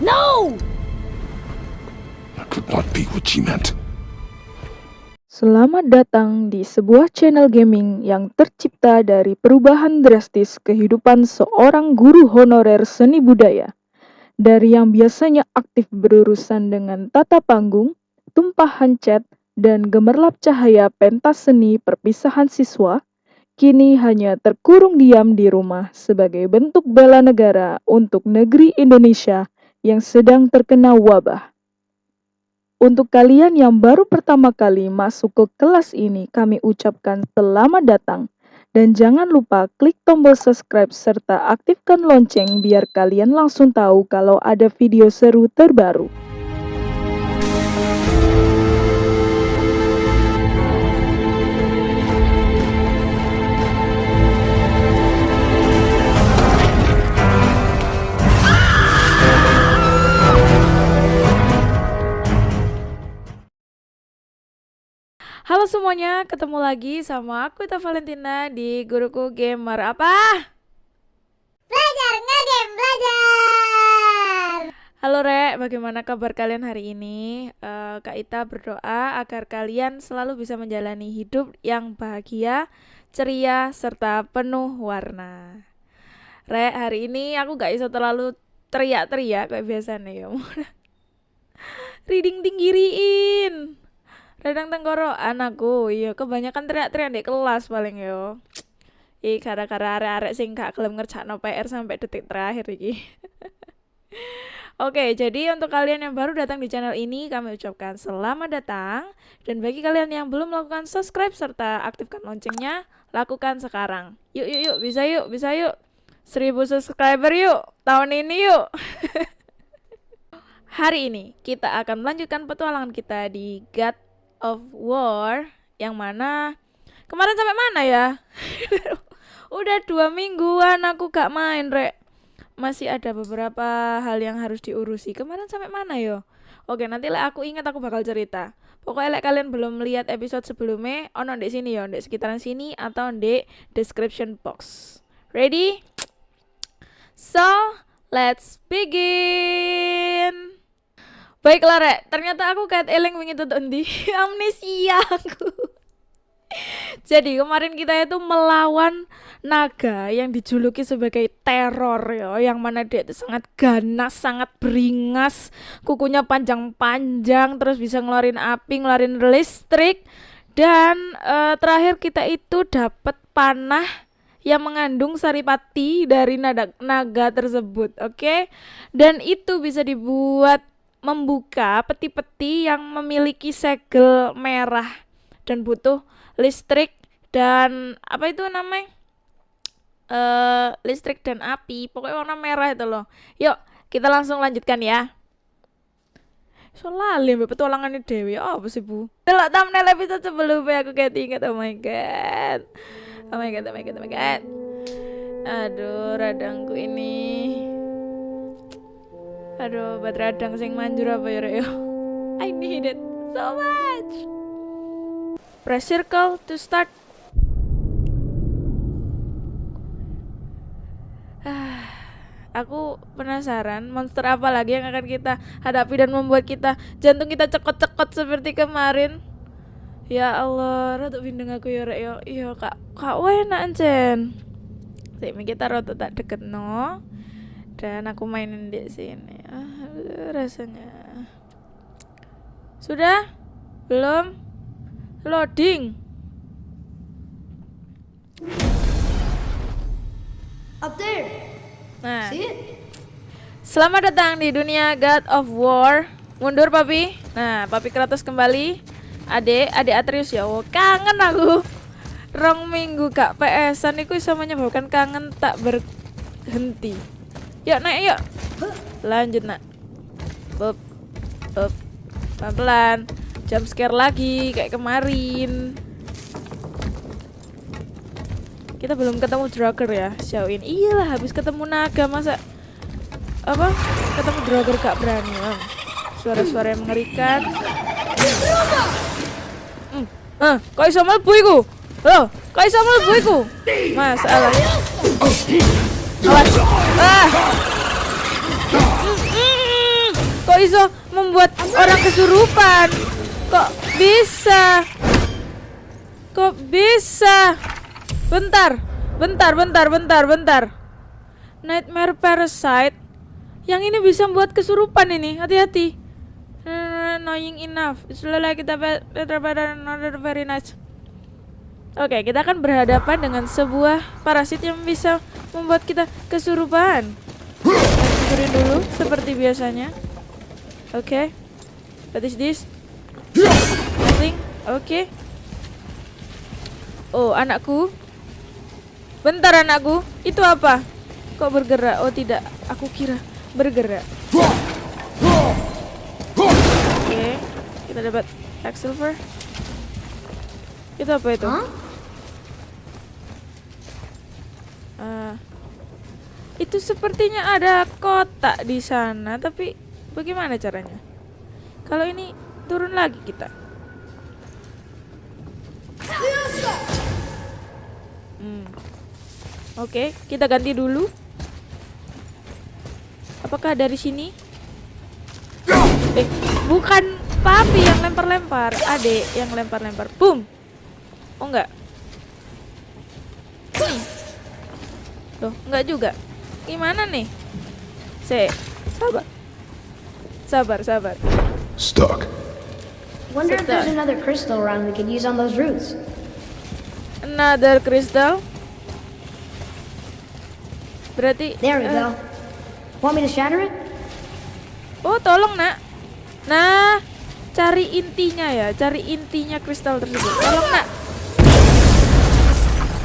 No! That could not be what she meant. Selamat datang di sebuah channel gaming yang tercipta dari perubahan drastis kehidupan seorang guru honorer seni budaya. Dari yang biasanya aktif berurusan dengan tata panggung, tumpahan cat, dan gemerlap cahaya pentas seni perpisahan siswa, kini hanya terkurung diam di rumah sebagai bentuk bela negara untuk negeri Indonesia yang sedang terkena wabah. Untuk kalian yang baru pertama kali masuk ke kelas ini, kami ucapkan selamat datang. Dan jangan lupa klik tombol subscribe serta aktifkan lonceng biar kalian langsung tahu kalau ada video seru terbaru. Halo semuanya, ketemu lagi sama aku Ita Valentina di Guruku Gamer Apa? Belajar ngegame belajar. Halo Rek, bagaimana kabar kalian hari ini? Eh, Kak Ita berdoa agar kalian selalu bisa menjalani hidup yang bahagia, ceria, serta penuh warna Rek, hari ini aku gak iso terlalu teriak-teriak kayak biasanya ya Reading tinggiriin radang tenggorokan aku iya kebanyakan teriak-teriak di kelas paling yo Ih, gara-gara arek-arek sing gak gelem ngerjakno PR sampai detik terakhir iki. Oke, jadi untuk kalian yang baru datang di channel ini, kami ucapkan selamat datang. Dan bagi kalian yang belum melakukan subscribe serta aktifkan loncengnya, lakukan sekarang. Yuk, yuk, yuk, bisa yuk, bisa yuk. Seribu subscriber yuk, tahun ini yuk. Hari ini kita akan melanjutkan petualangan kita di God of War yang mana kemarin sampai mana ya? Udah dua mingguan aku gak main, Rek. Masih ada beberapa hal yang harus diurusi. Kemarin sampai mana yo? Oke, nanti lah aku ingat aku bakal cerita. Pokoknya like kalian belum lihat episode sebelumnya, ono di sini ya, di sekitaran sini atau di description box. Ready? So, let's begin. Baiklah Rek, ternyata aku kayak eleng wingi tuh di amnesia aku. Jadi kemarin kita itu melawan naga yang dijuluki sebagai teror ya, yang mana dia itu sangat ganas, sangat beringas, kukunya panjang-panjang, terus bisa ngeluarin api, ngeluarin listrik, dan uh, terakhir kita itu dapat panah yang mengandung saripati dari naga, naga tersebut, oke? Okay? Dan itu bisa dibuat membuka peti-peti yang memiliki segel merah dan butuh listrik dan apa itu namanya? Uh, listrik dan api pokoknya warna merah itu loh. Yuk kita langsung lanjutkan ya. Soalnya mbak petualangan Dewi. Oh, apa sih bu? Delok thumbnail episode sebelumnya aku kayak ingat oh my god. Oh my god oh my god oh my god. Aduh radangku ini Aduh, buat radang sing manjur apa ya, Rek? I need it so much. Press circle to start. Aku penasaran monster apa lagi yang akan kita hadapi dan membuat kita jantung kita cekot-cekot seperti kemarin. Ya Allah, rada bindeng aku ya, Rek ya. Iya, Kak. Kak enak ancen. Sik kita rada tak deket no dan aku mainin di sini. Ah, rasanya. Sudah? Belum? Loading. Up there. Nah. See selamat datang di dunia God of War. Mundur papi. Nah papi Kratos kembali. Adek adek Atreus ya oh, kangen aku. Rong minggu kak PS-an itu bisa menyebabkan kangen tak berhenti Yuk naik yuk. Lanjut nak. Up. Up. Pelan-pelan. Jump scare lagi kayak kemarin. Kita belum ketemu Drager ya, Xiaoin. Iyalah habis ketemu naga masa apa? Ketemu Drager gak berani, Suara-suara yang mengerikan. Hmm. Ah, kok iso mlebu iku? Loh, kok iso mlebu iku? Masalah. Awas. Ah. iso membuat orang kesurupan? Kok bisa? Kok bisa? Bentar, bentar, bentar, bentar, bentar. Nightmare Parasite. Yang ini bisa membuat kesurupan ini. Hati-hati. Annoying enough. It's kita better, better, not very nice. Oke, kita akan berhadapan dengan sebuah parasit yang bisa membuat kita kesurupan. Hancurin dulu seperti biasanya. Oke. What is this? Nothing. Oke. Oh, anakku. Bentar anakku. Itu apa? Kok bergerak? Oh, tidak. Aku kira bergerak. Oke. Kita dapat X silver. Itu apa itu? Huh? Ah. itu sepertinya ada kotak di sana, tapi bagaimana caranya? Kalau ini turun lagi kita. Hmm. Oke, kita ganti dulu. Apakah dari sini? Eh, bukan papi yang lempar-lempar, adek yang lempar-lempar. Boom. Oh enggak. Loh, enggak juga. Gimana nih? Se, sabar. Sabar, sabar. Stuck. Wonder if there's another crystal around we could use on those roots. Another crystal. Berarti There we eh, go. Want me to shatter it? Oh, tolong, Nak. Nah, cari intinya ya, cari intinya kristal tersebut. Tolong, Nak.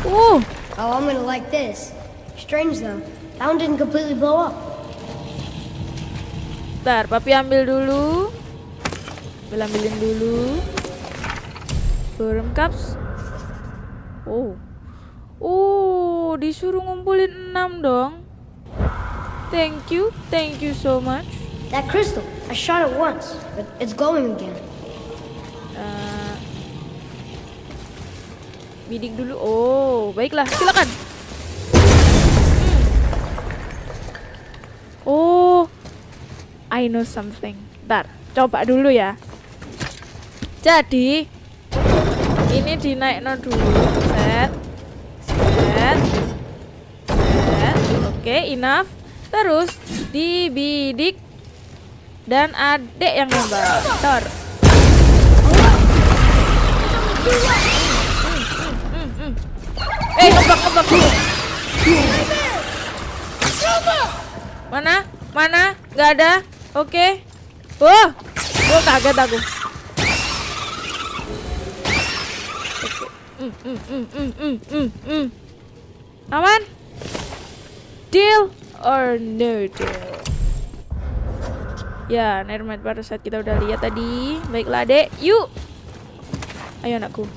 Uh, Oh, I'm gonna like this. Strange though. That one didn't completely blow up. Bentar, papi ambil dulu. Ambil ambilin dulu. Burm cups. Oh. Oh, disuruh ngumpulin 6 dong. Thank you, thank you so much. That crystal, I shot it once, but it's glowing again. Eh, bidik dulu. Oh, baiklah, silakan. Hmm. Oh, I know something. Bentar, coba dulu ya. Jadi, ini dinaikno dulu. Set. Set. Set. Oke, enough. Terus dibidik dan adek yang nembak. Tor. Eh, ngebak ngebak dulu. Mana? Mana? Gak ada. Oke. Wah, gua kaget aku. Oke. Mm, mm, mm, mm, mm, mm, mm. Aman? Deal or no deal? Ya, Nermat pada saat kita udah lihat tadi. Baiklah, Dek. Yuk. Ayo anakku.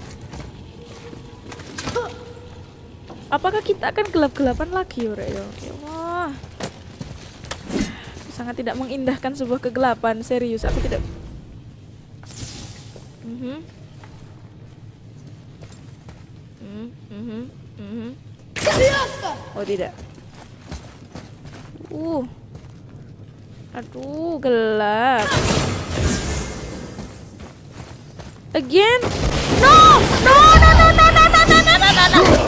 Apakah kita akan gelap-gelapan lagi, Ore? Ya Allah. Sangat tidak mengindahkan sebuah kegelapan, serius. Aku tidak. Mhm. Mhm, mhm, mhm. Oh tidak. Uh. Aduh, gelap. Again? No! No, no, no, no, no, no, no, no, no,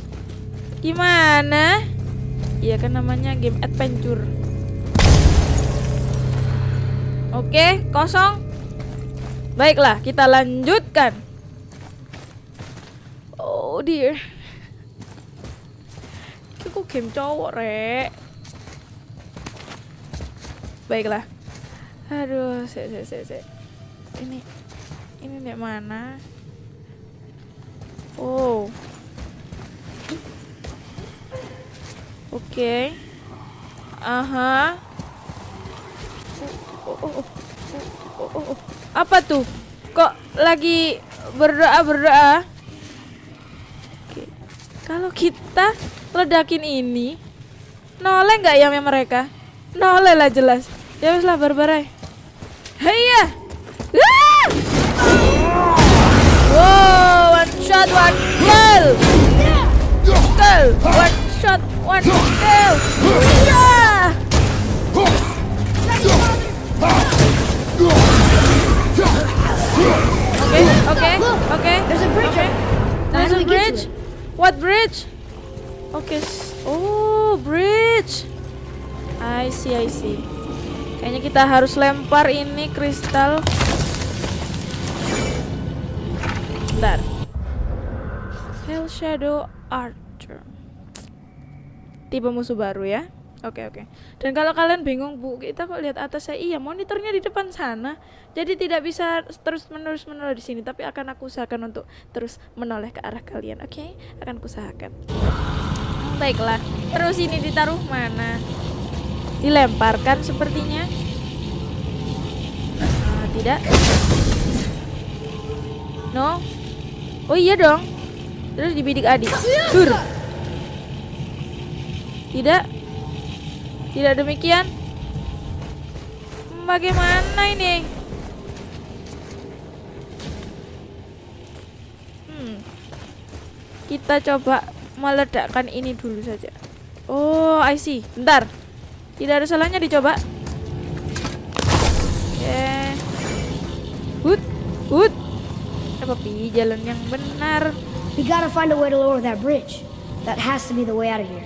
Gimana? Iya kan namanya game adventure. Oke, kosong. Baiklah, kita lanjutkan. Oh dear. Kok game cowok, Rek? Baiklah. Aduh, se se se se. Ini ini di mana? Oh. Oke. Aha. Oh, oh, oh, oh. Oh, oh. Apa tuh? Kok lagi berdoa-berdoa? Oke. Kalau kita ledakin ini, noleh nggak ya mereka? Noleh lah jelas. Ya wes lah barbarai. Heya. Ah! Wow, one shot, one kill. Kill, one one kill. Yeah. Oke, oke, oke. There's a bridge. How There's a bridge. What bridge? Oke. s- Oh, bridge. I see, I see. Kayaknya kita harus lempar ini kristal. Bentar. Hell Shadow Archer. Tipe musuh baru ya. Oke oke. Dan kalau kalian bingung bu, kita kok lihat atas saya, iya monitornya di depan sana, jadi tidak bisa terus menerus menoleh di sini, tapi akan aku usahakan untuk terus menoleh ke arah kalian, oke? Akan kusahakan. Baiklah. Terus ini ditaruh mana? Dilemparkan sepertinya. Ah, tidak. No. Oh iya dong. Terus dibidik adik. Dur. Tidak. Tidak demikian. Bagaimana ini? Hmm. Kita coba meledakkan ini dulu saja. Oh, I see. Bentar. Tidak ada salahnya dicoba. Oke. Hut, hut. Apa pi jalan yang benar? We gotta find a way to lower that bridge. That has to be the way out of here.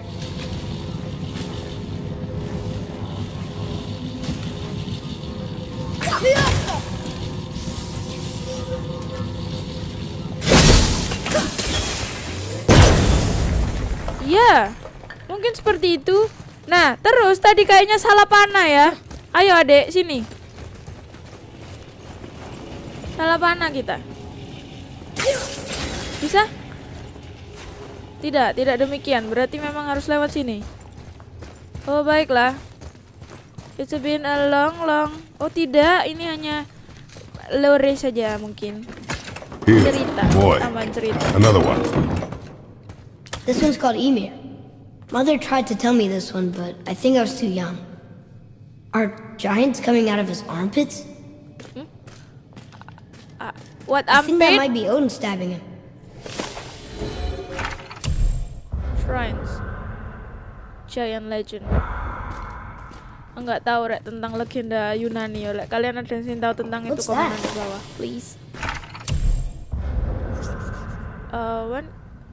Iya, mungkin seperti itu. Nah, terus tadi kayaknya salah panah ya. Ayo adek, sini. Salah panah kita. Bisa? Tidak, tidak demikian. Berarti memang harus lewat sini. Oh, baiklah. It's been a long, long. Oh, tidak. Ini hanya lore saja mungkin. Cerita. boy. Tambahan cerita. Another one. This one's called Emir. Mother tried to tell me this one, but I think I was too young. Are giants coming out of his armpits? Hmm. What I think that might be Odin stabbing him. Shrines Giant Legend Enggak tahu rek tentang legenda Yunani oleh kalian ada yang tahu tentang itu What's komentar that? di bawah please Eh, Wan,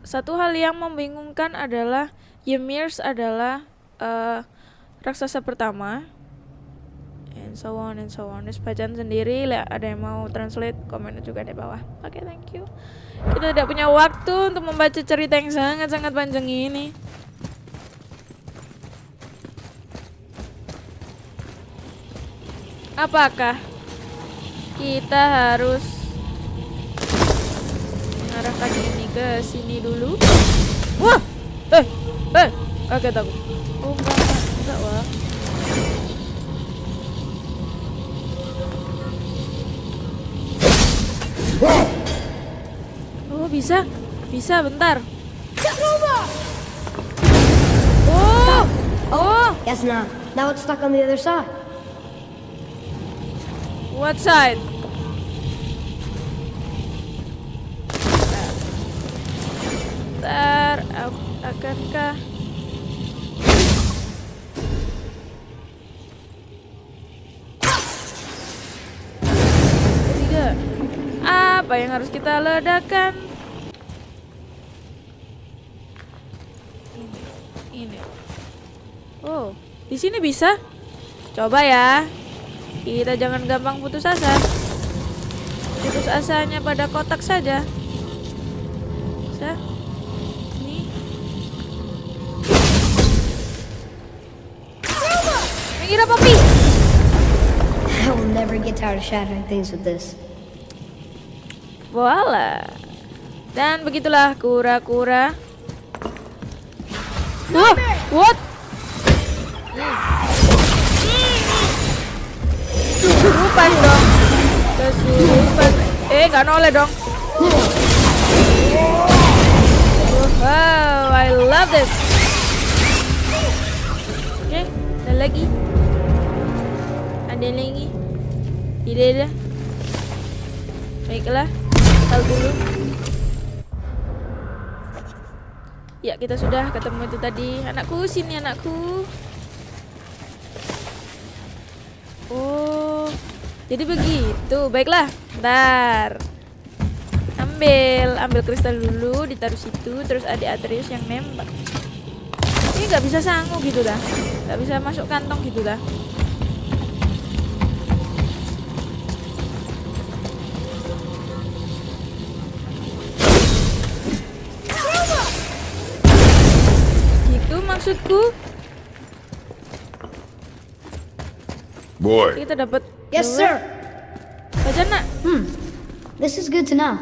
satu hal yang membingungkan adalah Ymirs adalah eh, raksasa pertama and so on and so on. Bacaan sendiri, ada yang mau translate, komen juga di bawah. Oke, thank you. Kita tidak punya waktu untuk membaca cerita yang sangat-sangat panjang ini. Apakah kita harus mengarahkan ini ke sini dulu? Wah! Eh! Eh! Kaget aku. Oh, enggak, enggak, enggak, wah. Oh, bisa. Bisa, bentar. Oh! Oh! Guess not. Now it's stuck on the other side. What side? Bentar, ak- akankah Ketiga, apa yang harus kita ledakan? Ini, ini. Oh, di sini bisa? Coba ya. Kita jangan gampang putus asa. Putus asanya pada kotak saja. Bisa? Minggir apa, Pi? I will never get tired of shattering things with this. Voila. Dan begitulah kura-kura. Wah, what? kesurupan dong kesurupan eh nggak noleh dong wow I love this oke ada lagi ada lagi? Tidak ada. Baiklah tahu dulu. Ya kita sudah ketemu itu tadi. Anakku sini anakku. Oh, jadi begitu. Baiklah, ntar ambil, ambil kristal dulu, ditaruh situ, terus ada Atreus yang nembak. Ini nggak bisa sanggup gitu dah, nggak bisa masuk kantong gitu dah. Maksudku. Boy, Kita dapat Yes, dua. sir. Baca nak Hmm. This is good to know.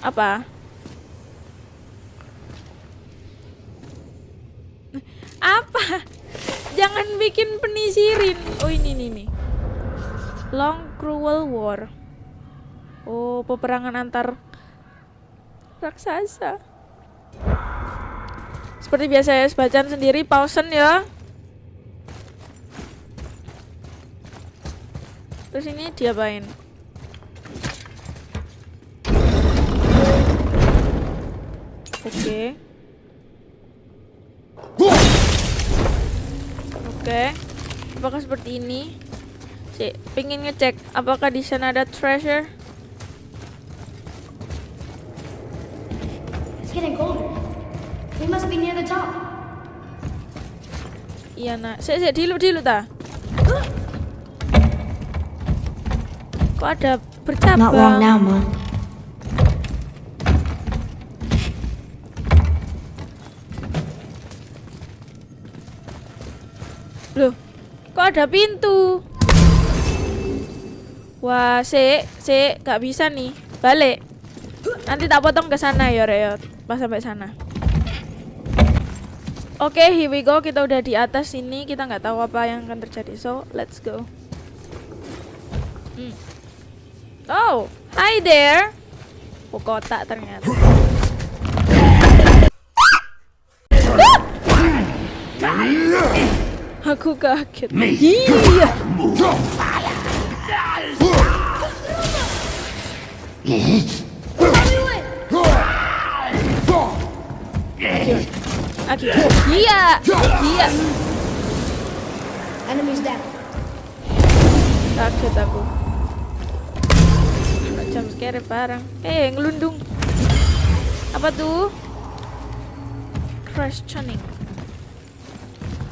apa? Apa? Jangan bikin penisirin. Oh ini nih nih. Long Cruel War. Oh peperangan antar raksasa. Seperti biasa ya, bacaan sendiri pausen ya. Terus ini diapain? Oke. Oke. Apakah seperti ini? Si, pengen ngecek apakah di sana ada treasure? We must be near the top. Iya nak. Sik sik dilu dilu ta. Kok ada bercabang? Not long now, Mom. Loh, kok ada pintu? Wah, sik, sik, gak bisa nih. Balik. Nanti tak potong ke sana ya, Reot. Pas sampai sana. Oke, here we go. Kita udah di atas sini. Kita nggak tahu apa yang akan terjadi. So, let's go. Hmm. Oh, hi there. Oh, kotak ternyata. Aku kaget. Iya. Aki. Iya. Iya. Enemies down. Kaget aku. Jam scare parang. Eh, ngelundung. Apa tuh? Crash tuning.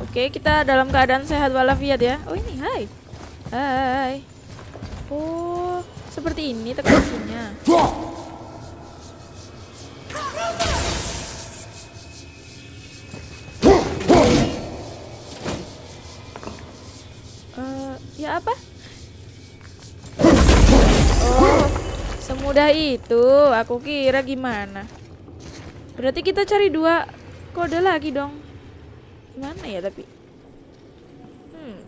Oke, kita dalam keadaan sehat walafiat ya. Oh, ini hai. Hai. Oh, seperti ini teknologinya. Apa? Oh, semudah itu. Aku kira gimana. Berarti kita cari dua kode lagi dong. Gimana ya tapi? Hmm,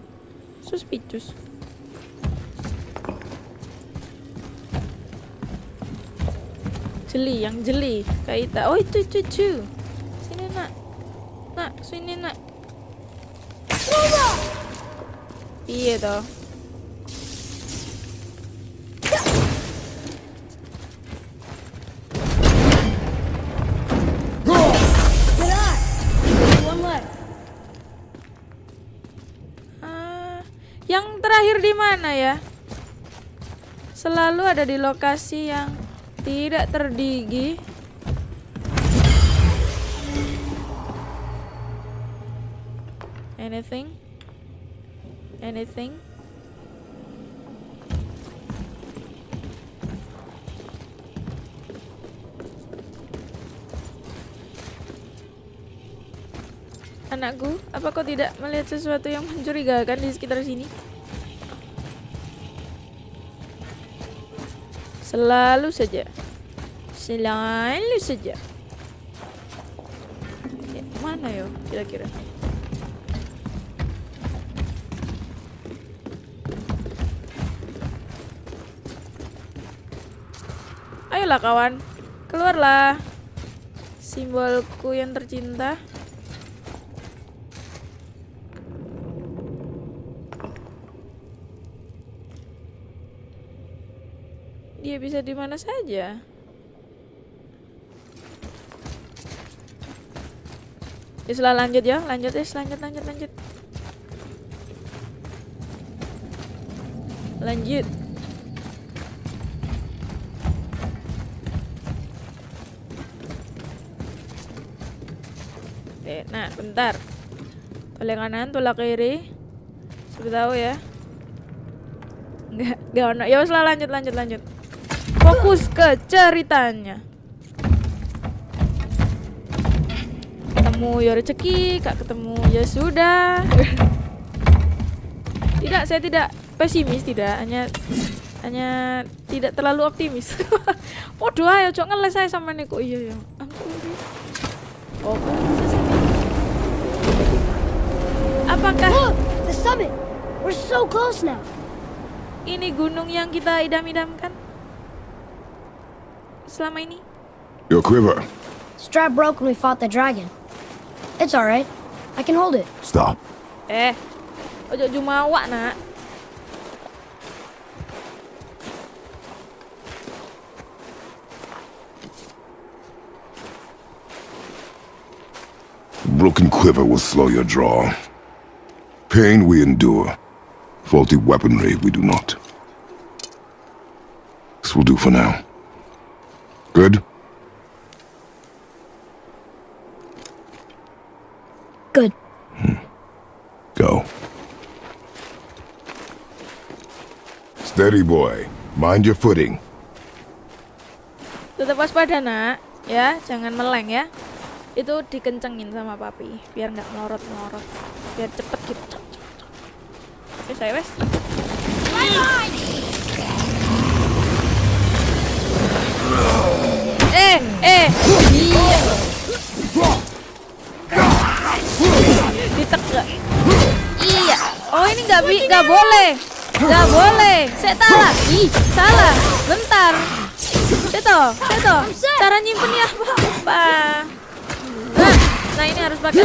suspicious. Jeli, yang jeli. Kaita. Oh itu itu itu. Sini nak. Nak, sini nak. Iya toh. Di mana ya? Selalu ada di lokasi yang tidak terdigi. Anything? Anything? Anakku, apa kau tidak melihat sesuatu yang mencurigakan di sekitar sini? Selalu saja. Selalu saja. Ya, mana yo kira-kira? Ayolah kawan, keluarlah. Simbolku yang tercinta. Bisa di mana saja. Islah lanjut ya, lanjut ya, lanjut lanjut lanjut. Lanjut. Oke, nah bentar. Tolak kanan, tolak kiri. Sudah tahu ya. Enggak, enggak ono. Ya wes lanjut lanjut lanjut. Fokus ke ceritanya. Ketemu ya rezeki, kak ketemu ya sudah. tidak, saya tidak pesimis, tidak hanya hanya tidak terlalu optimis. Waduh, ayo cok ngeles saya sama Niko. Iya ya. Ampun. Oh, Apakah Look! The summit! We're so close now. ini gunung yang kita idam-idamkan selama ini? Your quiver. Strap broke when we fought the dragon. It's alright. I can hold it. Stop. Eh, ojo jumawa nak. Broken quiver will slow your draw. Pain we endure. Faulty weaponry we do not. This will do for now. Good? Good. Go. Steady, boy. Mind your footing. Tetap waspada nak, ya, jangan meleng ya. Itu dikencengin sama papi, biar nggak melorot melorot, biar cepet gitu. Cep, cep, cep. Eh, eh, iya. Iya. Oh ini nggak bi, nggak boleh, nggak boleh. Saya salah. Ih, salah. Bentar. Seto, seto. Cara nyimpennya apa? apa? Nah, nah ini harus pakai.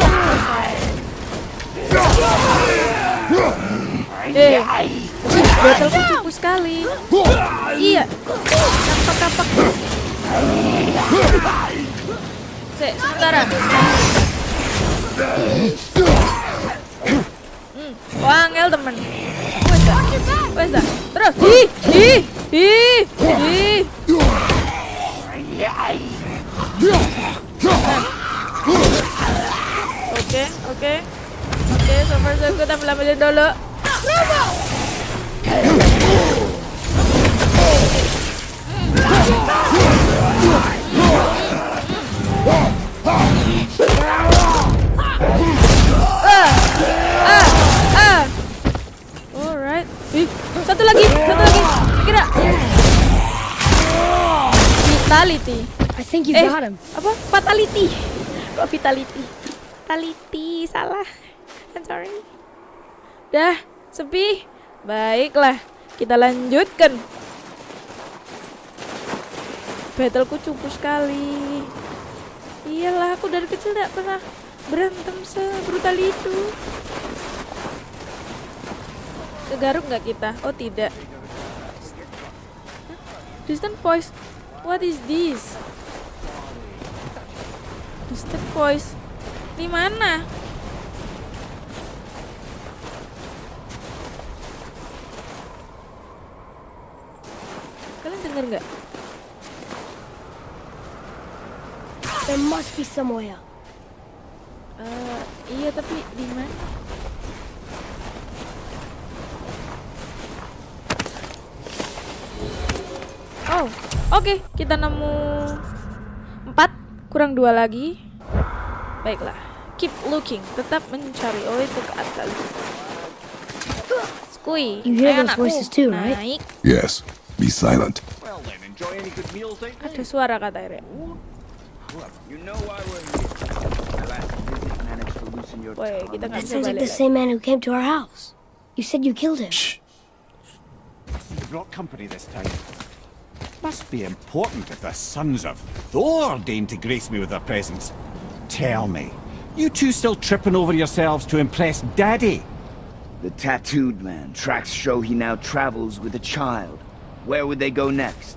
Eh, botolku cukup sekali. Iya. Kapak-kapak. Se, sementara. Hmm, wangel temen. Wes dah. Wes dah. Terus. Ih, ih, ih, ih. Oke, oke. Oke, so far so good. Ambil ambilin dulu. Ah, satu lagi, satu lagi. Kira. Vitality. I think you Eh, got him. apa? Fatality. Kok vitality? Fatality, salah. I'm sorry. Dah, sepi. Baiklah, kita lanjutkan. Battleku cupu sekali. Iyalah, aku dari kecil tidak pernah berantem sebrutal itu. Kegaruk nggak kita? Oh tidak. Distant voice. What is this? Distant voice. Di mana? Kalian dengar nggak? There must be somewhere. Eh, iya tapi di mana? Oh, oke kita nemu empat kurang dua lagi. Baiklah, keep looking, tetap mencari. Oh itu ke atas. Skui, You hear those anakku, voices too, right? naik. Yes. Be silent. Well then, enjoy any good meals they Ada suara kata Ere. You know why we're here. My last visit managed to loosen your tongue. kita That sounds like the same man who came to our house. You said you killed him. Shh. You brought company this time. Must be important if the sons of Thor deign to grace me with their presence. Tell me, you two still tripping over yourselves to impress Daddy? The tattooed man. Tracks show he now travels with a child. Where would they go next?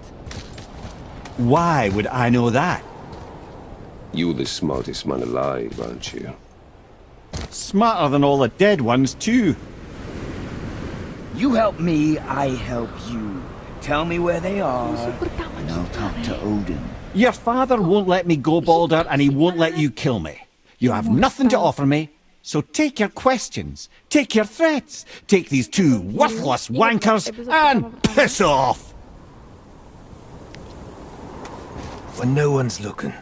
Why would I know that? You're the smartest man alive, aren't you? Smarter than all the dead ones, too. You help me, I help you. Tell me where they are, and I'll talk to Odin. Your father won't let me go, Balder, and he won't let you kill me. You have nothing to offer me, so take your questions, take your threats, take these two worthless wankers, and piss off! When no one's looking,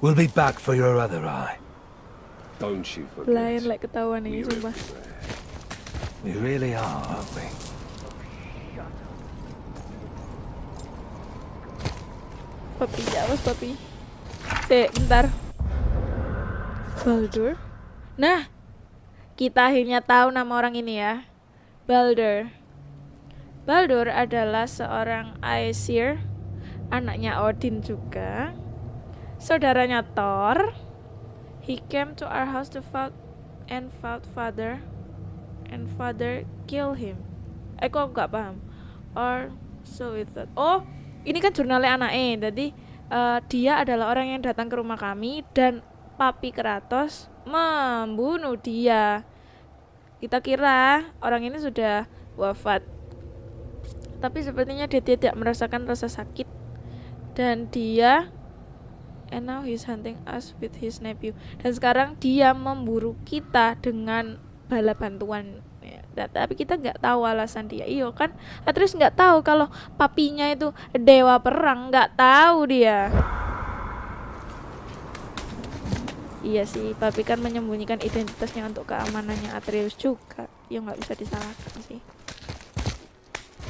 we'll be back for your other eye. Don't you Lain forget. like ketahuan ini sumpah. We really are, aren't we? Papi, awas papi. Eh, bentar. Baldur. Nah, kita akhirnya tahu nama orang ini ya. Baldur. Baldur adalah seorang Aesir, anaknya Odin juga. Saudaranya Thor. He came to our house to fight and fought father and father kill him. Eh kok nggak paham? Or so it thought. Oh, ini kan jurnalnya anaknya. Jadi eh, dia adalah orang yang datang ke rumah kami dan Papi Kratos membunuh dia. Kita kira orang ini sudah wafat. Tapi sepertinya dia tidak merasakan rasa sakit. Dan dia and now he's hunting us with his nephew. Dan sekarang dia memburu kita dengan bala bantuan. Ya, tapi kita nggak tahu alasan dia. Iyo kan? Atreus nggak tahu kalau papinya itu dewa perang. Nggak tahu dia iya sih papi kan menyembunyikan identitasnya untuk keamanannya Atreus juga ya nggak bisa disalahkan sih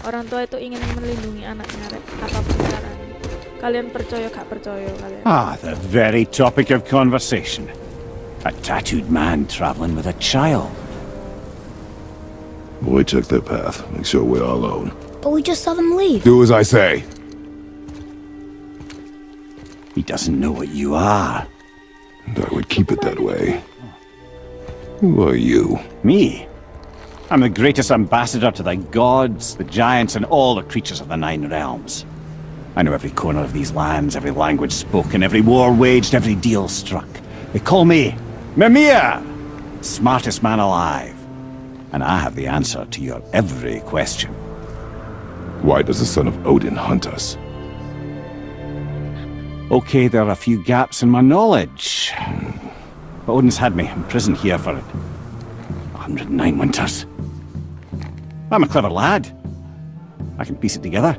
orang tua itu ingin melindungi anaknya Rek. apa pun caranya kalian percaya gak percaya kalian Ah, the very topic of conversation. A tattooed man traveling with a child. Boy, check their path. Make sure we're all alone. But we just saw them leave. Do as I say. He doesn't know what you are. And I would keep it that way. Who are you? Me? I'm the greatest ambassador to the gods, the giants, and all the creatures of the Nine Realms. I know every corner of these lands, every language spoken, every war waged, every deal struck. They call me Mimir, smartest man alive. And I have the answer to your every question. Why does the son of Odin hunt us? Okay, there are a few gaps in my knowledge. But Odin's had me imprisoned here for 109 winters. I'm a clever lad. I can piece it together.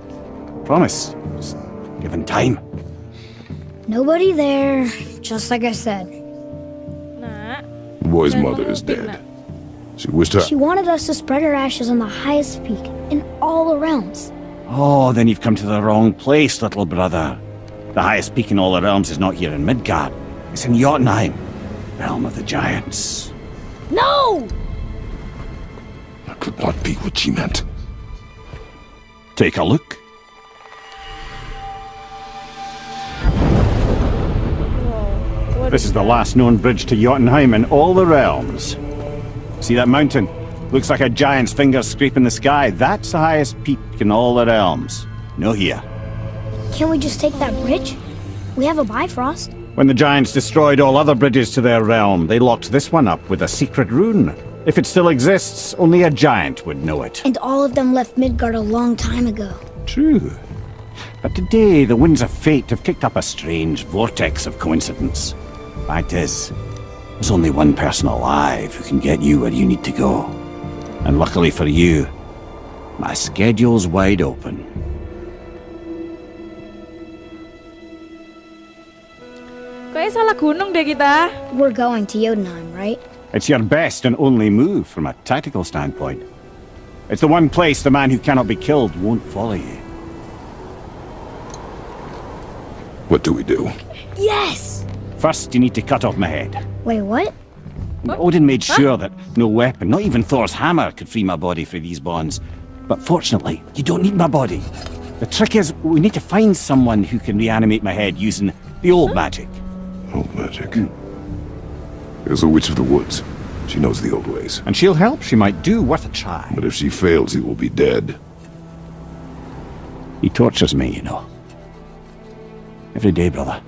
Promise. Just given time. Nobody there, just like I said. Nak, The boy's mother is dead. She wished her. She wanted us to spread her ashes on the highest peak in all the realms. Oh, then you've come to the wrong place, little brother. The highest peak in all the realms is not here in Midgard. It's in Jotunheim, realm of the giants. No! That could not be what she meant. Take a look. wow. This is the last known bridge to Jotunheim in all the realms. See that mountain? Looks like a giant's finger scraping the sky. That's the highest peak in all the realms. No here. Can't we just take that bridge? We have a Bifrost. When the giants destroyed all other bridges to their realm, they locked this one up with a secret rune. If it still exists, only a giant would know it. And all of them left Midgard a long time ago. True. But today, the winds of fate have kicked up a strange vortex of coincidence. Fact is, there's only one person alive who can get you where you need to go. And luckily for you, my schedule's wide open. Kayaknya salah gunung deh kita. We're going to Jotunheim, right? It's your best and only move from a tactical standpoint. It's the one place the man who cannot be killed won't follow you. What do we do? Yes! First, you need to cut off my head. Wait, what? Odin made sure that no weapon, not even Thor's hammer, could free my body from these bonds. But fortunately, you don't need my body. The The trick is, we need to find someone who can reanimate my head using the old magic. Old magic. There's a witch of the woods. She knows the old ways. And she'll help. She might do worth a try. But if she fails, he will be dead. He tortures me, you know. Every day, brother.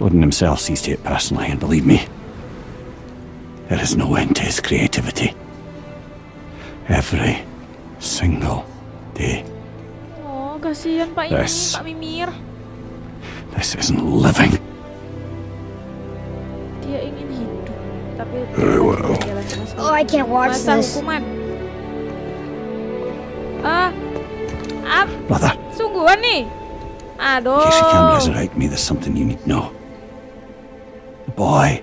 Odin himself sees to it personally, and believe me, there is no end to his creativity. Every single day. Oh, kasihan Pak ini, Yes. Pak Mimir. This isn't living. Dia ingin hidup, tapi Very well. Oh, I can't watch masa this. hukuman. Ah, ah, Brother, sungguhan nih. Aduh. in case you can't resurrect me, there's something you need to know. The boy.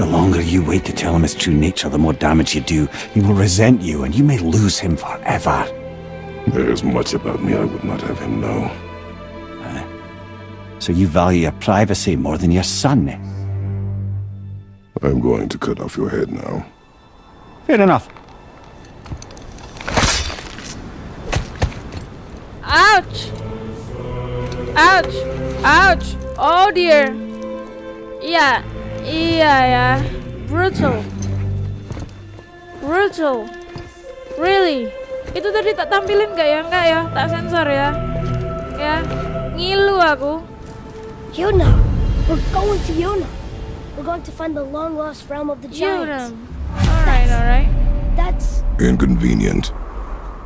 The longer you wait to tell him his true nature, the more damage you do. He will resent you, and you may lose him forever. There's much about me I would not have him know. So you value your privacy more than your son? I'm going to cut off your head now. Fair enough. Ouch! Ouch! Ouch! Oh dear. Yeah, yeah, yeah. Brutal. Brutal. Really? Itu tadi tak tampilin gak ya? Enggak ya? Tak sensor ya? Ya. Ngilu aku. Yona! We're going to Yona! We're going to find the long lost realm of the giants. Yaudah. Alright, alright. That's. Inconvenient.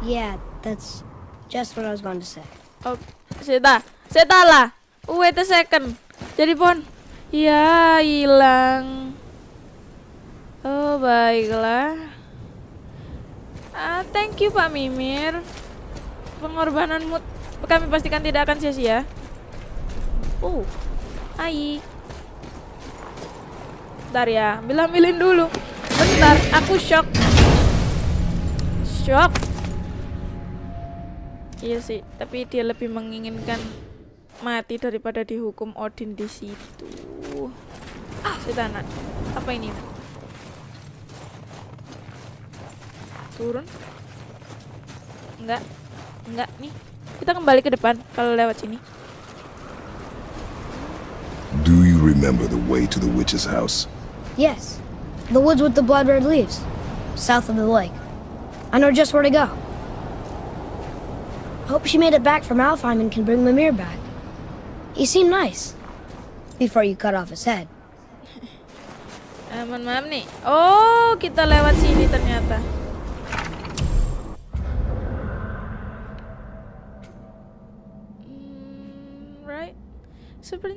Yeah, that's just what I was going to say. Oh, seta. Seta lah. Wait a second. Jadi pon. Ya, hilang. Oh, baiklah. Ah, thank you Pak Mimir. Pengorbananmu kami pastikan tidak akan sia-sia. Oh, hai. Bentar ya, ambil-ambilin dulu. Bentar, aku shock. Shock. Iya sih, tapi dia lebih menginginkan mati daripada dihukum Odin di situ. Setana, apa ini? Turun? Enggak, enggak nih. Kita kembali ke depan kalau lewat sini. Do you remember the way to the witch's house? Yes, the woods with the blood red leaves, south of the lake. I know just where to go. Hope she made it back from Alfheim and can bring Mimir back. He seemed nice. Before you cut off his head. Eh, Aman maaf nih. Oh, kita lewat sini ternyata.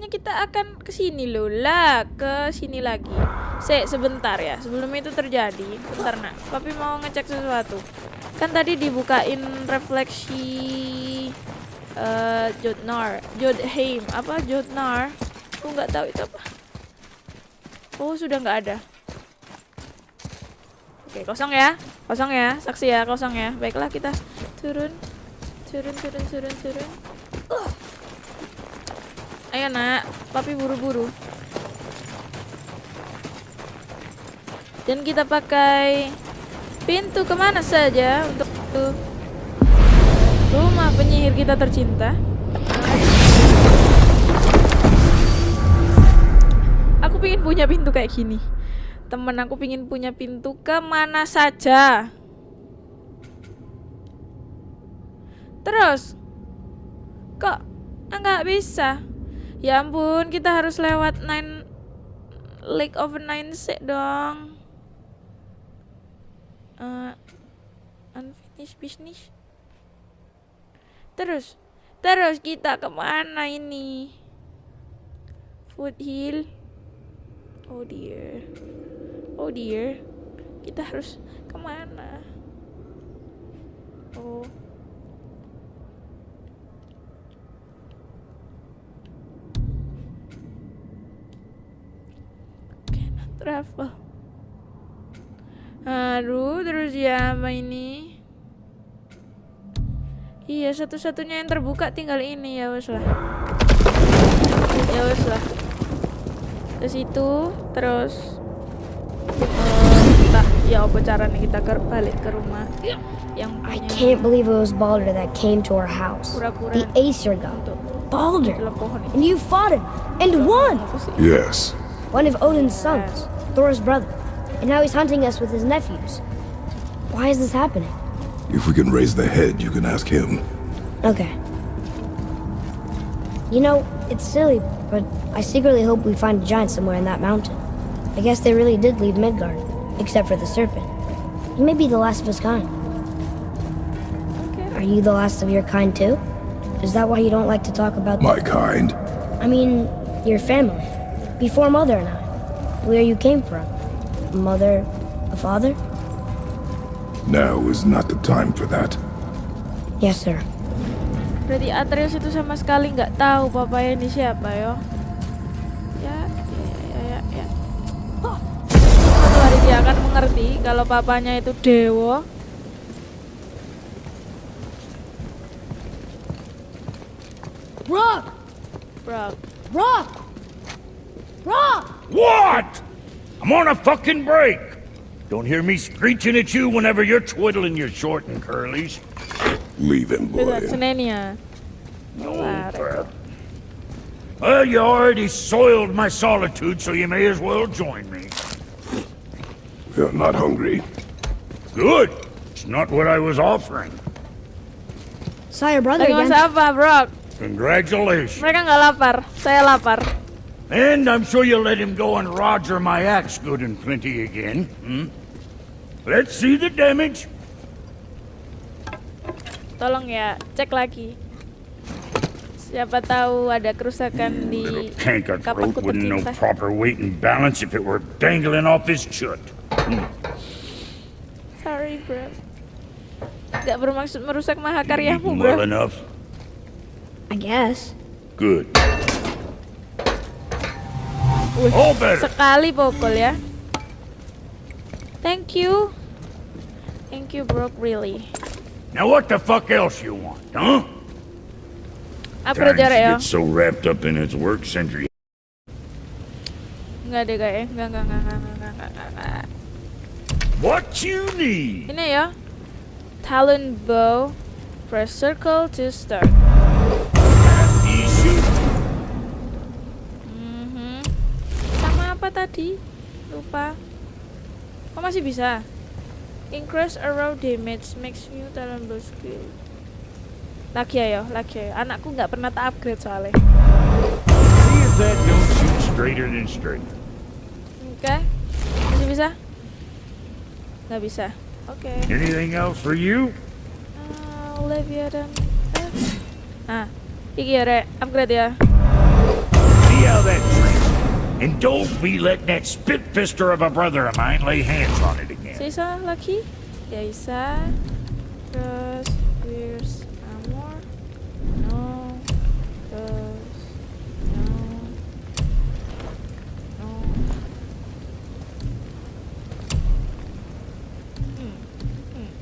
Kita akan ke sini loh lah, ke sini lagi. Se, sebentar ya. Sebelum itu terjadi, bentar nak. Papi mau ngecek sesuatu. Kan tadi dibukain refleksi eh Jodnar, Jodheim, apa Jodnar? Aku nggak tahu itu apa. Oh, sudah nggak ada. Oke, kosong ya. Kosong ya. Saksi ya, kosong ya. Baiklah kita turun. Turun, turun, turun, turun. Uh. Ayo, Nak. Papi buru-buru. Dan kita pakai pintu ke mana saja untuk. Rumah penyihir kita tercinta. Aku pingin punya pintu kayak gini. Temen aku pingin punya pintu ke mana saja. Terus, kok nggak bisa? Ya ampun, kita harus lewat nine Lake of Nine sih dong. Eh, unfinished business. Terus, terus kita ke mana ini? Foothill. Oh dear. Oh dear. Kita harus ke mana? Oh. Travel. Aduh, terus ya apa ini? Iya, satu-satunya yang terbuka tinggal ini ya wes lah. Ya wes lah. Ke situ, terus eh, Ya apa caranya kita ke balik ke rumah yang I punya can't believe it was Balder that came to our house. Pura-pura The Aesir god. Balder. And you fought him. And won! Yes. One of Odin's sons. Thor's brother. And now he's hunting us with his nephews. Why is this happening? If we can raise the head, you can ask him. Okay. You know, it's silly, but I secretly hope we find a giant somewhere in that mountain. I guess they really did leave Midgard, except for the serpent. He may be the last of his kind. Are you the last of your kind too? Is that why you don't like to talk about My kind. I mean, your family. Before Mother and I. Where you came from. Mother, a father? Now is not the time for that. Yes, sir. Berarti Atreus itu sama sekali nggak tahu papanya ini siapa yo. Ya, ya, ya, ya, ya. Suatu hari dia akan mengerti kalau papanya itu dewa. Rock! Bro, Rock! Rock! What? I'm on a fucking break. Don't hear me screeching at you whenever you're twiddling your short and curlies. Leave him, beda boy. Senenia. No Claro. crap. Well, you already soiled my solitude, so you may as well join me. You're not hungry. Good. It's not what I was offering. Saw your brother Lagi again. masak apa, bro? Congratulations. Mereka nggak lapar, saya lapar. And I'm sure you'll let him go and Roger my axe good and plenty again. Hmm? Let's see the damage. Tolong ya, cek lagi. Siapa tahu ada kerusakan di kapakku throat wouldn't know tertimpa. proper weight and balance if it were dangling off his chut. Sorry, bro. Gak bermaksud merusak mahakaryamu, bro. well enough. I guess. Good. Wih, All sekali pokol ya. Thank you. Thank you, bro, really. Now what the fuck else you want, huh? Ya, Times ya. get so wrapped up in his work century. Enggak deh. Enggak, enggak, enggak, enggak, enggak, enggak, enggak, enggak. What you need? Ini ya. Talon bow. Press circle to start. Tadi? Lupa. Oh masih bisa. Increase arrow damage makes new talon bow skill. Lagi ayo, lagi ayo. Anakku nggak pernah tak upgrade soalnya. Oke. Masih bisa? Nggak bisa. Oke. Anything else for you? Olivia dan. Ah, iki ya, Rek. Upgrade ya. See how that. And don't be letting that spitfister of a brother of mine lay hands on it again. Sisa lagi? Ya bisa. Terus Pierce Armor. No. Terus no. No. Hmm. Hmm.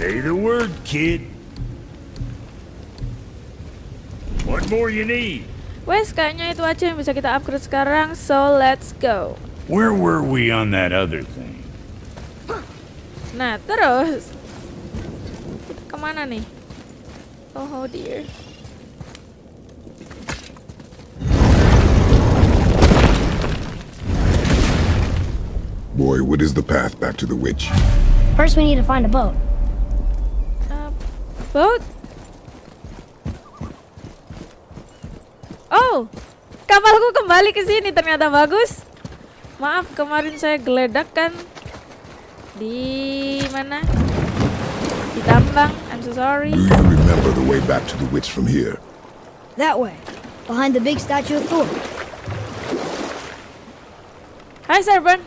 Say the word, kid. What more you need? Wes, kayaknya itu aja yang bisa kita upgrade sekarang. So let's go. Where were we on that other thing? Nah, terus kita kemana nih? Oh, oh dear. Boy, what is the path back to the witch? First, we need to find a boat. Uh, boat? Oh, kapalku kembali ke sini ternyata bagus. Maaf kemarin saya geledak kan di mana? Di tambang. I'm so sorry. Do you remember the way back to the witch from here? That way. Behind the big statue of Thor. Hai Serban.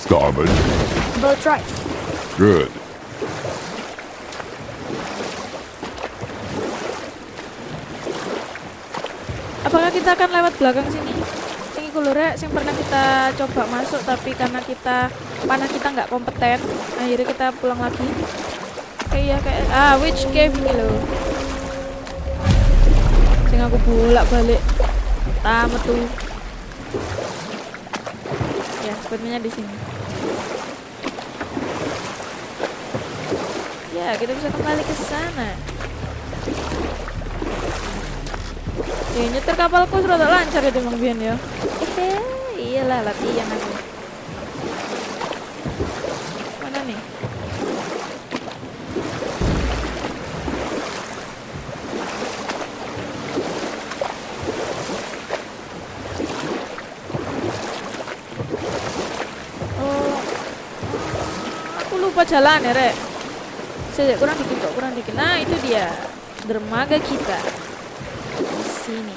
Starboard. Boat's right. Good. Apakah kita akan lewat belakang sini? Sing lho Rek, sing pernah kita coba masuk tapi karena kita panah kita nggak kompeten, akhirnya kita pulang lagi. kayak kayak ah which cave ini loh sing aku bolak balik tamat tuh ya sepertinya di sini ya kita bisa kembali ke sana. Ya nyetir kapalku rada lancar ya Bang Bian ya. Hehe, iyalah latihan aku mana nih? Oh, aku lupa jalan ya, Rek. Sejak kurang dikit kok, kurang dikit. Nah, itu dia dermaga kita di sini.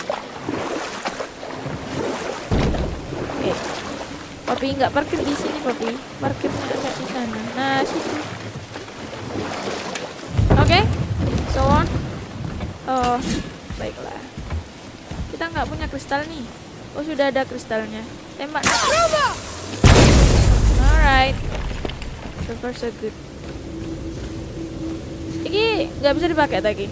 Oke. Papi nggak parkir di sini, Papi. Parkirnya agak di sana. Nah, situ. Oke. So on. Oh, baiklah. Kita nggak punya kristal nih. Oh, sudah ada kristalnya. Tembak. Alright. So far so good. Nggak bisa dipakai lagi.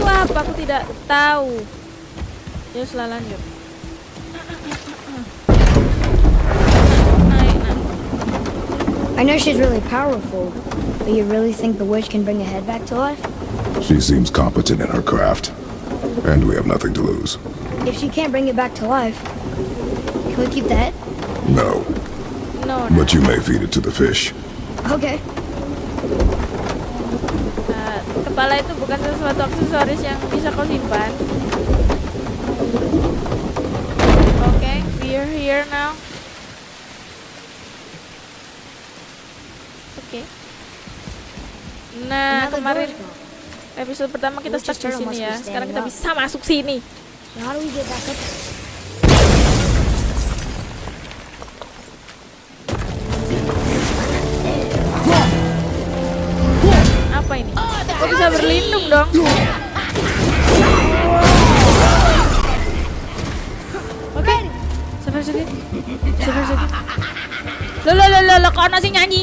Ah, tidak tahu. Ya, setelah lanjut. I know she's really powerful, but you really think the witch can bring a head back to life? She seems competent in her craft. And we have nothing to lose. If she can't bring it back to life, can we keep the head? No, No, no. but you may feed it to the fish. Okay. Nah, kepala itu bukan sesuatu aksesoris yang bisa kau simpan. Oke, we're here now. Okay. Nah, kemarin door's gone. Episode pertama kita stuck di sini ya. Sekarang kita bisa masuk sini. Now how do we get back up? Apa ini? Kok bisa berlindung dong? Oke. Sabar sedikit. Sabar sedikit. Lo lo lo lo lo kok nasi nyanyi?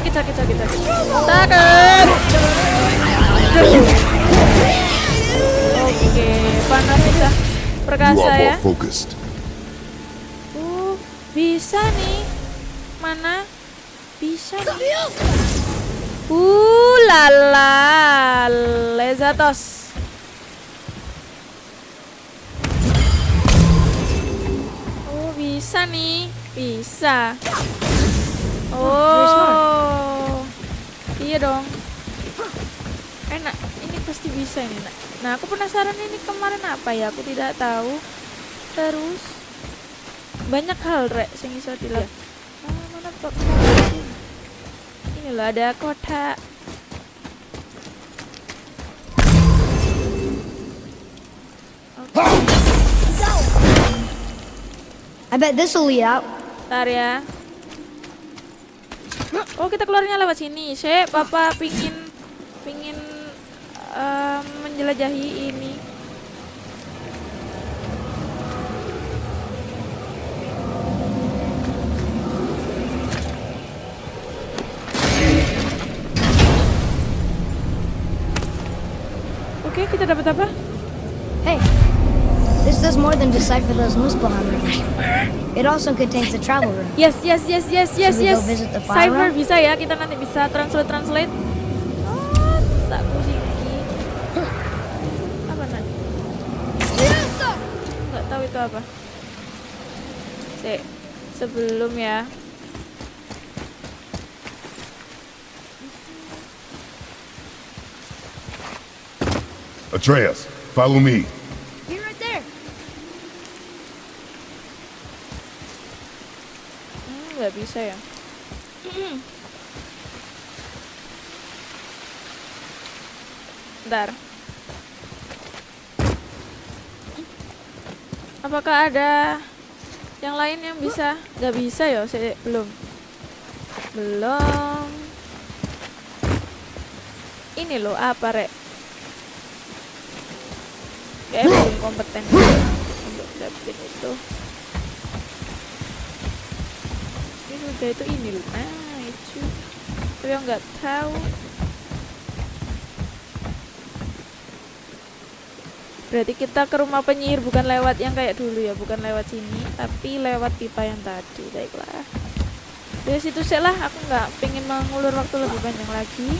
Sakit, sakit, sakit, sakit. Sakit. Oke, panas bisa You perkasa ya. Uh, bisa nih. Mana? Bisa nih. Uh, lala. Lezatos. Oh, bisa nih. Bisa. Oh. Iya dong. Enak. Ini pasti bisa ini, Nak. Nah, aku penasaran ini kemarin apa ya? Aku tidak tahu. Terus banyak hal rek sing iso dilakukan. Ah, mana kok ini loh ada kotak. Oke, I bet this will lead out. Ntar ya. Oh kita keluarnya lewat sini. Saya papa pingin pingin em, menjelajahi ini. Oke kita dapat apa? Hey, This does more than decipher those Muspelheim rooms. It also contains the travel room. Yes, yes, yes, yes, yes, Should yes. Go visit the fire Cypher room? bisa ya, kita nanti bisa translate translate. Oh, tak. Apa nanti? Enggak tahu itu apa. Se sebelum ya. Atreus, follow me. Nggak bisa ya. Bentar. Apakah ada yang lain yang bisa? Nggak bisa ya, saya belum. Belum. Ini loh apa rek? Kayak belum kompeten untuk dapetin itu. Ini udah itu ini loh. Nah itu. Tapi yang nggak tahu. Berarti kita ke rumah penyihir bukan lewat yang kayak dulu ya, bukan lewat sini, tapi lewat pipa yang tadi. Baiklah. Dari situ lah, aku nggak pengen mengulur waktu lebih panjang lagi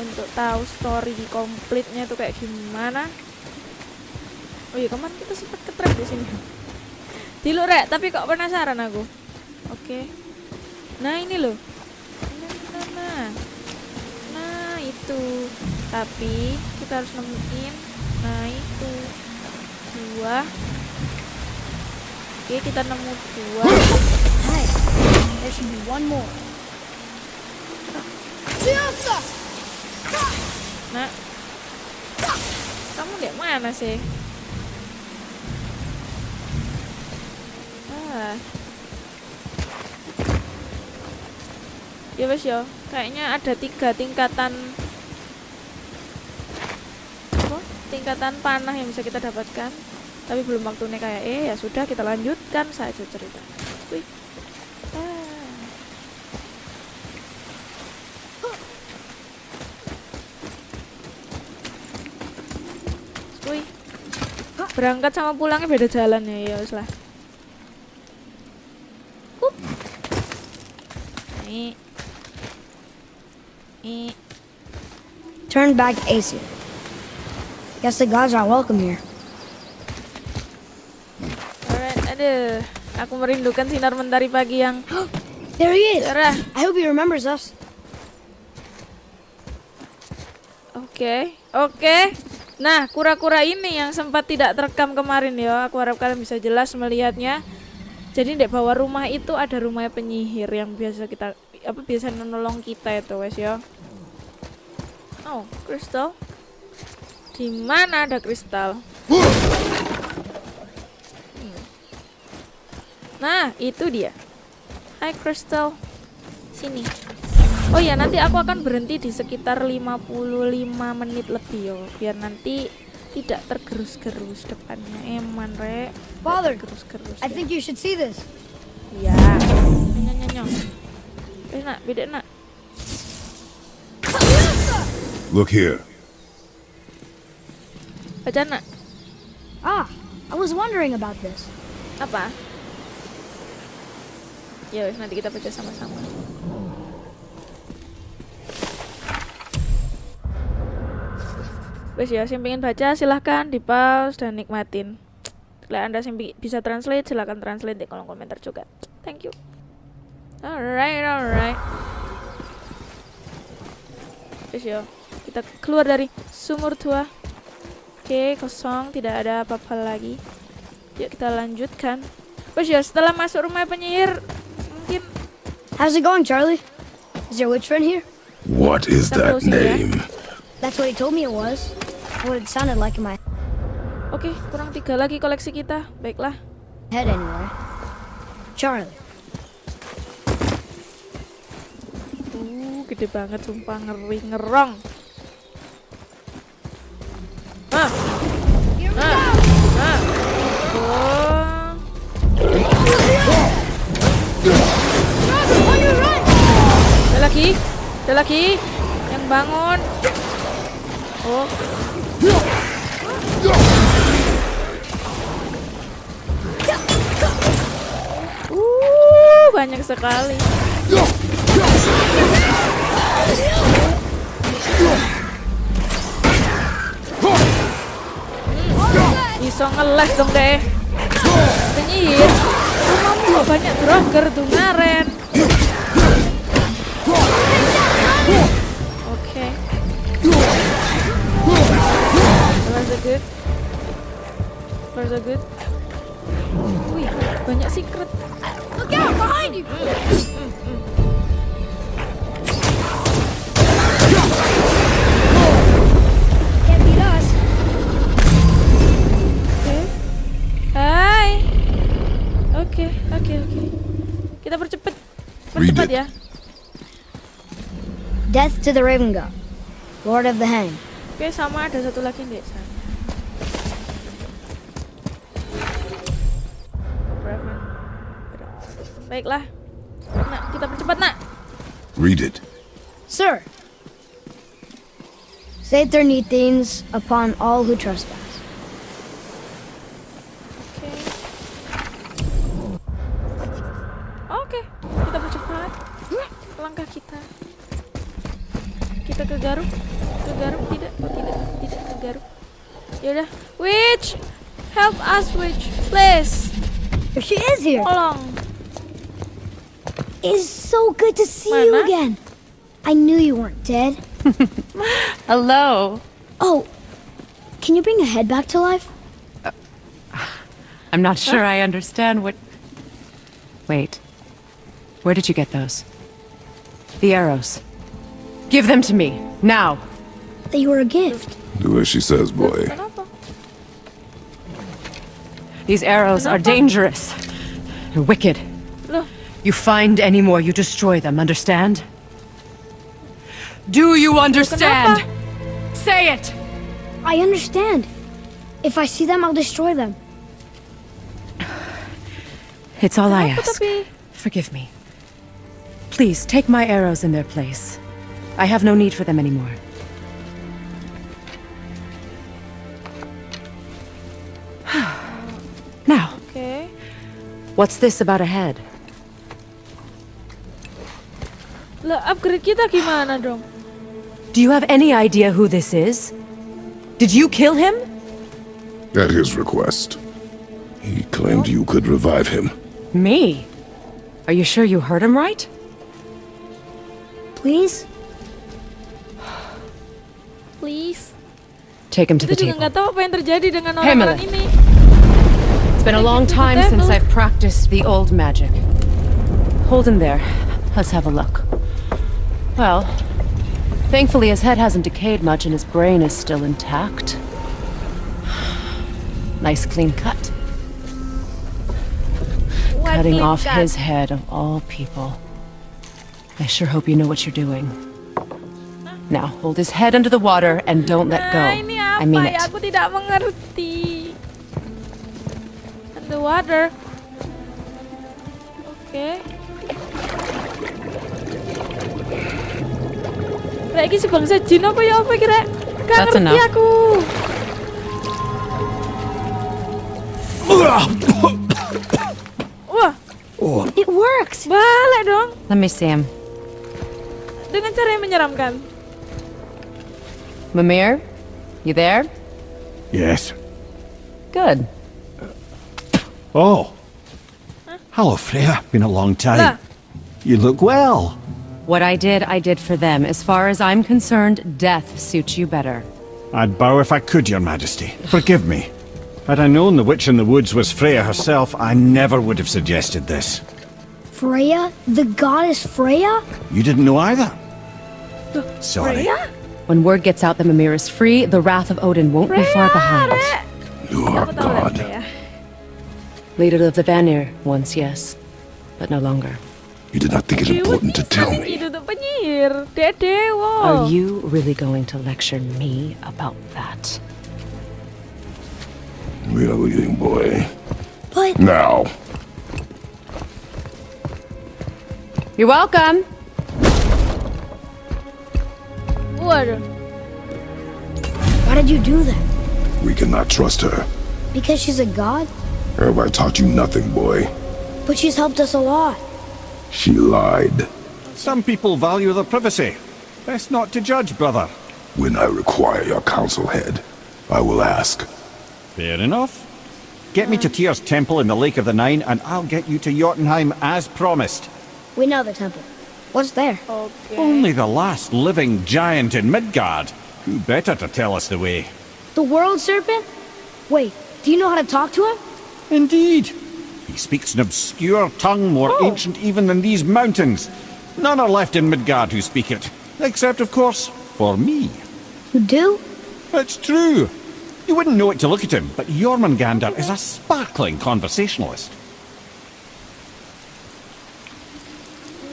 untuk tahu story komplitnya itu kayak gimana. Oh iya kemarin kita sempat ketrap di sini. Dulu rek, tapi kok penasaran aku. Oke. Nah ini loh. Nah, nah, nah. Nah itu. Tapi kita harus nemuin. Nah itu dua. Oke kita nemu dua. Hi. There should be one more. Nah. Kamu di mana sih? Ah. Ya wes yo, kayaknya ada tiga tingkatan apa? Tingkatan panah yang bisa kita dapatkan. Tapi belum waktunya kayak eh ya sudah kita lanjutkan saja cerita. Wih. Ah. Berangkat sama pulangnya beda jalan ya, ya lah. Hup. Nih. Nih. Turn back to Aesir. Guess the gods are welcome here. Alright, aduh. Aku merindukan sinar mentari pagi yang There he is. cerah. I hope he remembers us. Oke, oke. Nah, kura-kura ini yang sempat tidak terekam kemarin ya. Aku harap kalian bisa jelas melihatnya. Jadi di bawah rumah itu ada rumah penyihir yang biasa kita apa biasa menolong kita itu, wes ya. Oh, kristal. Di mana ada kristal? Hmm. Nah, itu dia. Hai kristal. Sini. Oh ya, nanti aku akan berhenti di sekitar 55 menit lebih yo, biar nanti tidak tergerus-gerus depannya. Eman, Rek. Father, Gerus-gerus. I ya. think you should see this. Iya. Nyonya nyonya. Eh, nak, beda nak. Look here. Baca nak. Ah, I was wondering about this. Apa? Ya, nanti kita baca sama-sama. Wes ya, yang pengen baca silahkan di pause dan nikmatin. Kalau anda yang bi- bisa translate silahkan translate di kolom komentar juga. Thank you. Alright, alright. Wes ya, kita keluar dari sumur tua. Oke, kosong, tidak ada apa-apa lagi. Yuk kita lanjutkan. Wes ya, setelah masuk rumah penyihir, mungkin How's it going, Charlie? Is your witch friend here? What is that closing, yeah? name? That's what he told me it was. What it sounded like in my Oke, kurang tiga lagi koleksi kita. Baiklah. head anyway. Charlie. Uh, gede banget sumpah ngeri ngerong. Lagi. Ada lagi. Yang bangun. Oh. Uh, banyak sekali. Bisa ngeles dong deh. Penyihir. Rumahmu banyak droger tuh ngaren. Good. Far so good. Wih, banyak secret. Look out behind you! Can't beat us. Oke. Hai. Oke, oke, oke. Kita percepat. Read Percepat it. ya. Death to the Raven God, Lord of the Hang. Oke, sama ada satu lagi di Baiklah. Nak, kita percepat, Nak. Read it. Sir, say things upon all who trespass. Oke. Oke, kita percepat. Langkah kita. Kita ke Garuk. Ke Garuk tidak? Oh, tidak. Tidak ke Garuk. Yaudah. Witch! Help us, Witch. Please. She is here. Tolong. It's so good to see you again. I knew you weren't dead. Hello. Oh, can you bring a head back to life? I'm not sure I understand what. Wait. Where did you get those? The arrows. Give them to me, now. They were a gift. Do as she says, boy. These arrows are dangerous. They're wicked. You find any more, you destroy them, understand? Do you understand? Say it! I understand. If I see them, I'll destroy them. It's all I ask. Forgive me. Please, take my arrows in their place. I have no need for them anymore. now, okay. what's this about a head? Lah, upgrade kita gimana dong? Do you have any idea who this is? Did you kill him? At his request. He claimed you could revive him. Me? Are you sure you heard him right? Please? Please. Take him to the Kita juga table. nggak tahu apa yang terjadi dengan Hey, orang-orang Miller. ini. It's been a long time since. I've practiced the old magic. Hold him there. Let's have a look. Well, thankfully his head hasn't decayed much and his brain is still intact. Nice clean cut. What Cutting off his head of all people. I sure hope you know what you're doing. Now, hold his head under the water and don't let go. Nah, ini apa I mean it. Aku tidak mengerti. Underwater. Oke. Kayak iki si bangsa jin apa ya apa kira? Gak That's ngerti enough. aku. Wah, It works! balik dong. Let me see him. Dengan cara yang menyeramkan. Mimir, you there? Yes. Good. Oh. Hello, Freya. Been a long time. Lah. You look well. What I did, I did for them. As far as I'm concerned, death suits you better. I'd bow if I could, Your Majesty. Forgive me. Had I known the witch in the woods was Freya herself, I never would have suggested this. Freya? The goddess Freya? You didn't know either? Sorry. Freya? When word gets out that Mimir is free, the wrath of Odin won't be far behind. Rek. You are Aku God. Leader of the Vanir, once yes, but no longer. You did not think it Dewa important to tell bisa me. duduk penyihir. Dek dewa. Are you really going to lecture me about that? We are leaving, boy. But Now. You're welcome. Waduh. why did you do that? We cannot trust her. Because she's a god? Have I taught you nothing, boy? But she's helped us a lot. She lied. Some people value their privacy. Best not to judge, brother. When I require your council head, I will ask. Fair enough. Get me to Tyr's temple in the Lake of the Nine, and I'll get you to Jotunheim as promised. We know the temple. What's there? Oke. Only the last living giant in Midgard. Who better to tell us the way? The world serpent? Wait, do you know how to talk to him? Indeed. He speaks an obscure tongue more Oh. ancient even than these mountains. None are left in Midgard who speak it. Except, of course, for me. You do? It's true. You wouldn't know it to look at him, but Jormungandr is a sparkling conversationalist.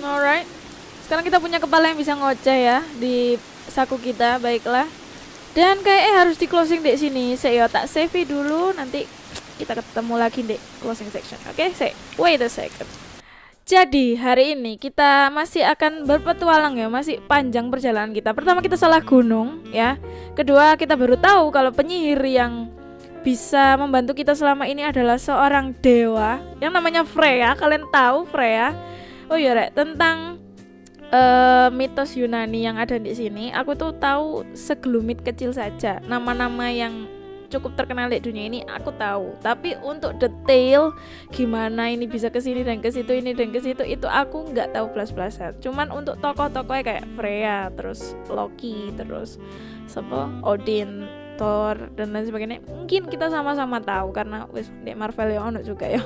Alright. Sekarang kita punya kepala yang bisa ngoceh ya di saku kita, baiklah. Dan kayaknya harus di closing di sini. Saya tak save dulu, nanti kita ketemu lagi di closing section. Oke, saya wait a second. Jadi hari ini kita masih akan berpetualang ya, masih panjang perjalanan kita. Pertama kita salah gunung ya. Kedua kita baru tahu kalau penyihir yang bisa membantu kita selama ini adalah seorang dewa yang namanya Freya. Kalian tahu Freya? Oh iya, Rek, tentang eh, mitos Yunani yang ada di sini, aku tuh tahu segelumit kecil saja. Nama-nama yang cukup terkenal di dunia ini aku tahu. Tapi untuk detail gimana ini bisa ke sini dan ke situ ini dan ke situ itu aku nggak tahu belas-belasan. Cuman untuk tokoh-tokohnya kayak Freya, terus Loki, terus siapa? Odin, Thor dan lain sebagainya. Mungkin kita sama-sama tahu karena wis di Marvel ya ono juga ya.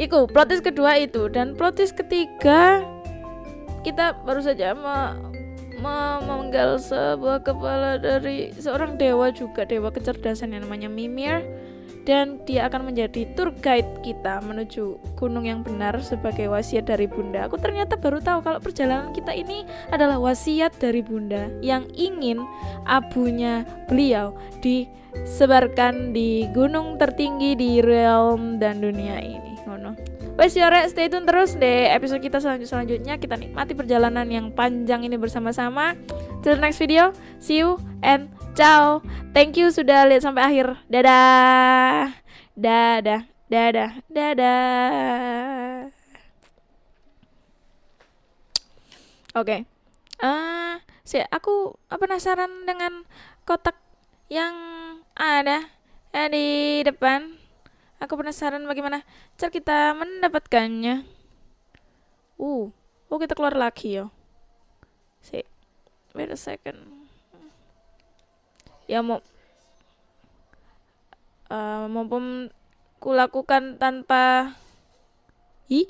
Iku plot twist kedua itu dan plot twist ketiga kita baru saja memenggal sebuah kepala dari seorang dewa juga dewa kecerdasan yang namanya Mimir dan dia akan menjadi tour guide kita menuju gunung yang benar sebagai wasiat dari bunda. Aku ternyata baru tahu kalau perjalanan kita ini adalah wasiat dari bunda yang ingin abunya beliau disebarkan di gunung tertinggi di realm dan dunia ini. Ngono. Wes yore, stay tune terus deh episode kita selanjut selanjutnya kita nikmati perjalanan yang panjang ini bersama-sama. Till next video, see you and ciao. Thank you sudah lihat sampai akhir. Dadah. Dadah. Dadah. Dadah. Oke. Ah, si aku penasaran dengan kotak yang ada eh, di depan. Aku penasaran bagaimana cara kita mendapatkannya. Uh, oh kita keluar lagi ya. Si, wait a second. Ya mau, uh, mumpung kulakukan tanpa, ih,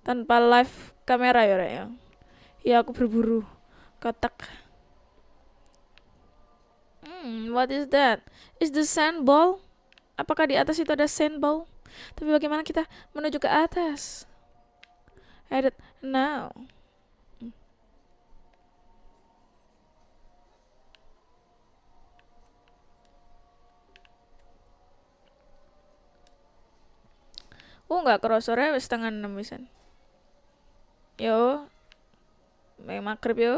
tanpa live kamera ya, ya. Ya aku berburu kotak. Hmm, what is that? Is the sand ball? Apakah di atas itu ada sand ball? Tapi bagaimana kita menuju ke atas? Edit now. Oh nggak ya wis setengah enam wisan. Yo, May magrib yo.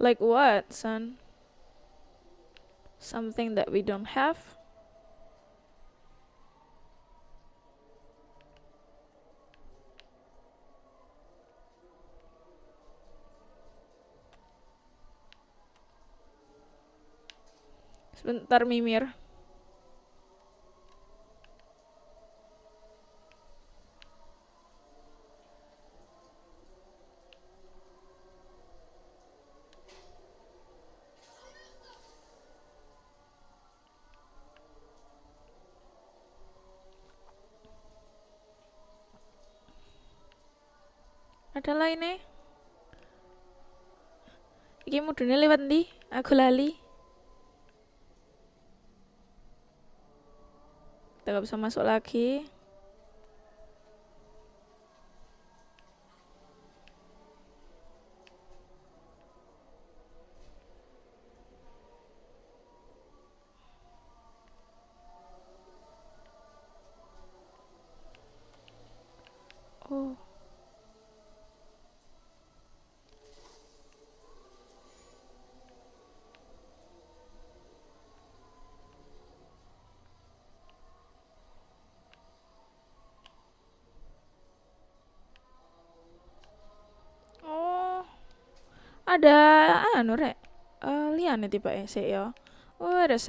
Like what, son? Something that we don't have? Sebentar, Mimir. Ada lainnya? Iki mudune lewat ndi? Aku lali. Kita gak bisa masuk lagi. Oh. Oh. ada anu rek uh, liane tiba sih ya. Oh